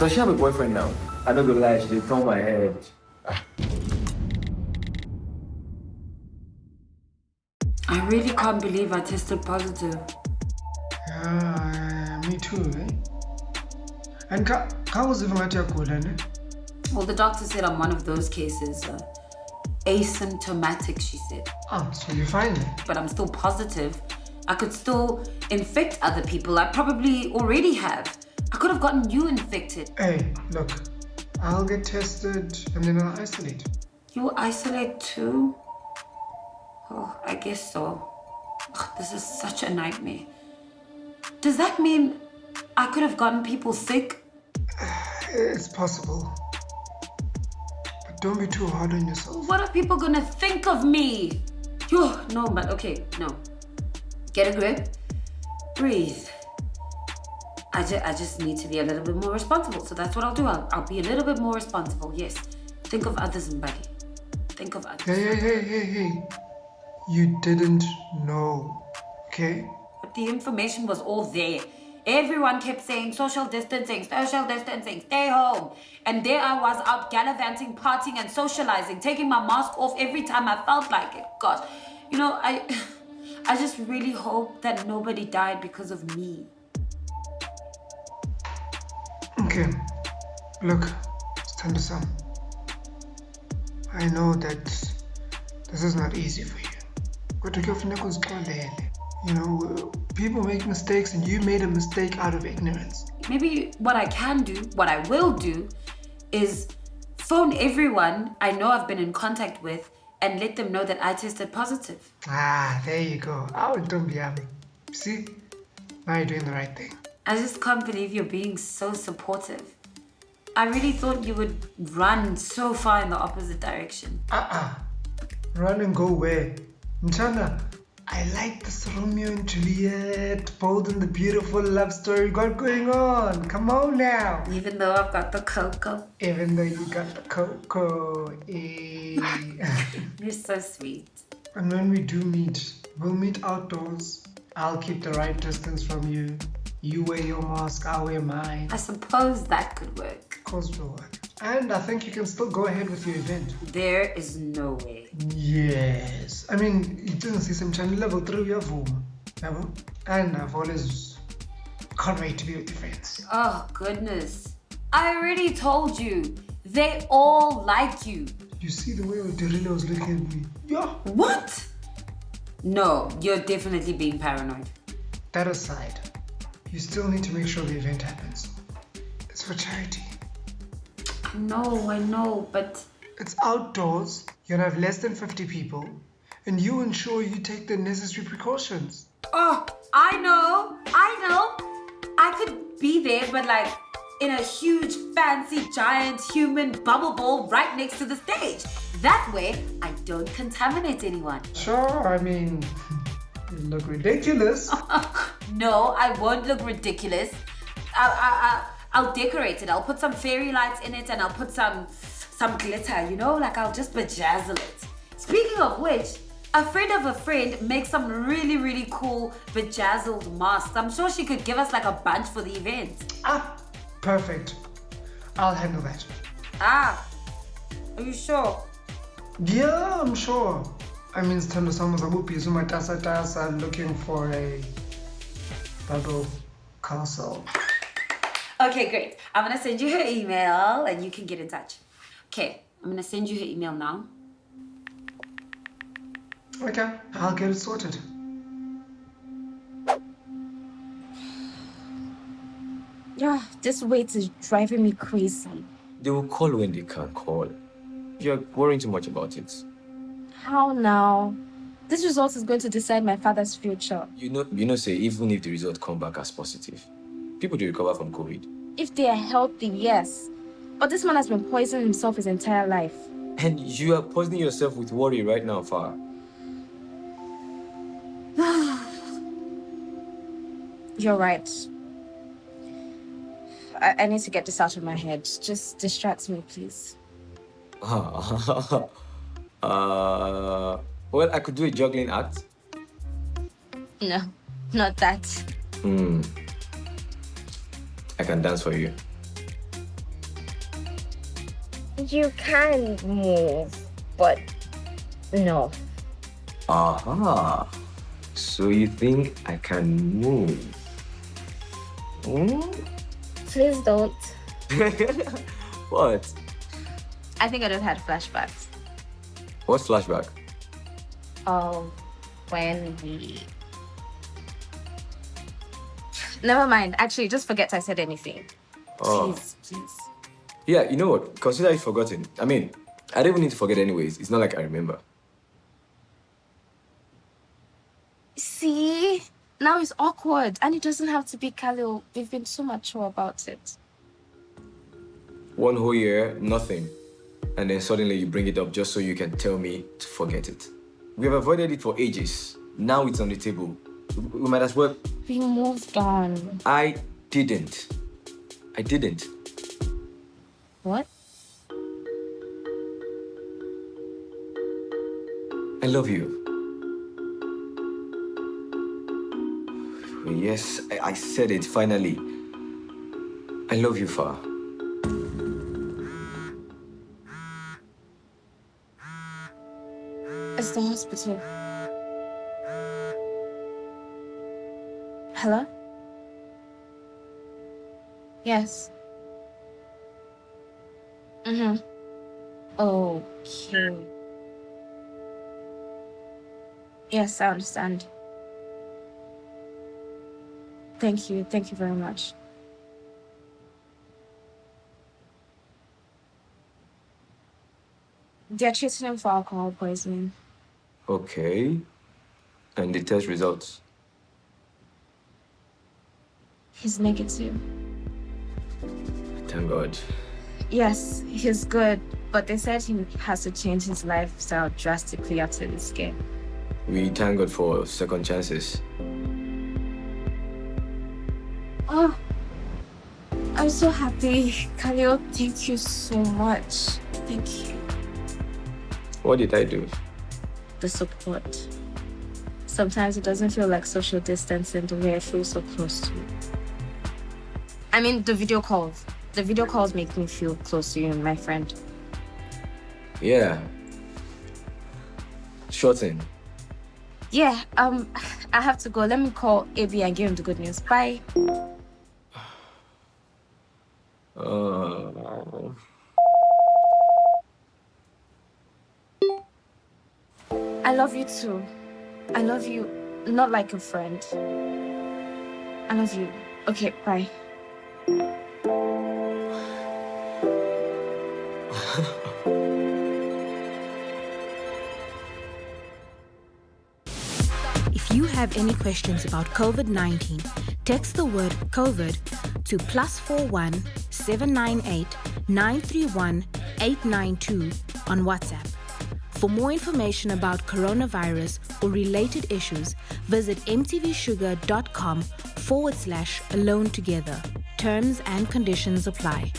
Does she have a boyfriend now? I don't gonna lie, she did turn my head. I really can't believe I tested positive. Yeah, me too, eh? And how was it at your ne? Well, the doctor said I'm one of those cases. Uh, asymptomatic, she said. Oh, so you're fine then? But I'm still positive. I could still infect other people. I probably already have. I could have gotten you infected. Hey, look, I'll get tested and then I'll isolate. You isolate too? Oh, I guess so. Ugh, this is such a nightmare. Does that mean I could have gotten people sick? It's possible. But don't be too hard on yourself. What are people gonna think of me? Yo, no, but okay, no. Get a grip. Breathe. I, ju I just need to be a little bit more responsible. So that's what I'll do. I'll, I'll be a little bit more responsible. Yes. Think of others, Mbagi. Think of others. Hey, hey, hey, hey, hey. You didn't know, okay? But the information was all there. Everyone kept saying social distancing, social distancing, stay home. And there I was out gallivanting, partying and socializing, taking my mask off every time I felt like it. Gosh, you know, I, I just really hope that nobody died because of me. Okay, look, stand aside. I know that this is not easy for you. But you know, people make mistakes and you made a mistake out of ignorance. Maybe what I can do, what I will do, is phone everyone I know I've been in contact with and let them know that I tested positive. Ah, there you go. I will don't be See, now you're doing the right thing. I just can't believe you're being so supportive. I really thought you would run so far in the opposite direction. Uh-uh. Run and go where? Mchana, I like this Romeo and Juliet, bold and the beautiful love story you got going on. Come on now. Even though I've got the cocoa. Even though you got the cocoa. Eh. You're so sweet. And when we do meet, we'll meet outdoors. I'll keep the right distance from you. You wear your mask, I'll wear mine. I suppose that could work. Of course it will work. And I think you can still go ahead with your event. There is no way. Yes. I mean, it doesn't see some channel level 3 uyavuma. Yabo? And I've always can't wait to be with your friends. Oh, goodness. I already told you. They all like you. You see the way Odirila was looking at me? Yeah. What? No, you're definitely being paranoid. That aside, you still need to make sure the event happens. It's for charity. I know, I know, but... It's outdoors. You're gonna have less than 50 people. And you ensure you take the necessary precautions. Oh, I know, I know. I could be there, but like in a huge, fancy, giant human bubble ball right next to the stage. That way, I don't contaminate anyone. Sure, I mean, you look ridiculous. no, I won't look ridiculous. I, I, I, will decorate it. I'll put some fairy lights in it and I'll put some, some glitter, you know? Like I'll just bejazzle it. Speaking of which, a friend of a friend makes some really, really cool bejazzled masks. I'm sure she could give us like a bunch for the event. Ah, Perfect. I'll handle that. Ah, are you sure? Yeah, I'm sure. I mean, Stando Samos Abupi Zumatasa Tasa looking for a bubble castle. Okay, great. I'm gonna send you her email and you can get in touch. Okay, I'm gonna send you her email now. Okay, I'll get it sorted. Yeah, this wait is driving me crazy. They will call when they can call. You're worrying too much about it. How now? This result is going to decide my father's future. You know, you know, say even if the result come back as positive, people do recover from COVID. If they are healthy, yes. But this man has been poisoning himself his entire life. And you are poisoning yourself with worry right now, Far. You're right. I, I need to get this out of my head. Just distract me, please. uh, well, I could do a juggling act. No, not that. Hmm. I can dance for you. You can move, but no. Aha. So you think I can move? Hmm? Please don't. What? I think I just had flashbacks. What's flashback? Of when we. Never mind. Actually, just forget I said anything. Oh. Please, please. Yeah, you know what? Consider it forgotten. I mean, I don't even need to forget anyways. It's not like I remember. See? Now it's awkward, and it doesn't have to be Khalil. We've been so mature about it. One whole year, nothing. And then suddenly you bring it up just so you can tell me to forget it. We have avoided it for ages. Now it's on the table. We might as well. We moved on. I didn't. I didn't. What? I love you. Yes, I, I said it finally. I love you, Far. Hospital. Hello? Yes. Mm-hmm. Okay. Yes, I understand. Thank you. Thank you very much. They're treating him for alcohol poisoning. Okay. And the test results. He's negative. Thank God. Yes, he's good, but they said he has to change his lifestyle drastically after this game. We thank God for second chances. Oh, I'm so happy. Khalil, thank you so much. Thank you. What did I do? The support. Sometimes it doesn't feel like social distancing the way I feel so close to you. I mean, the video calls. The video calls make me feel close to you, my friend. Yeah. Thing. Yeah, um, I have to go. Let me call AB and give him the good news. Bye. I love you too. I love you not like a friend. I love you. Okay, bye. If you have any questions about COVID 19, text the word COVID to plus 41 798 931 892 on WhatsApp. For more information about coronavirus or related issues, visit mtvshuga.com forward slash alone together. Terms and conditions apply.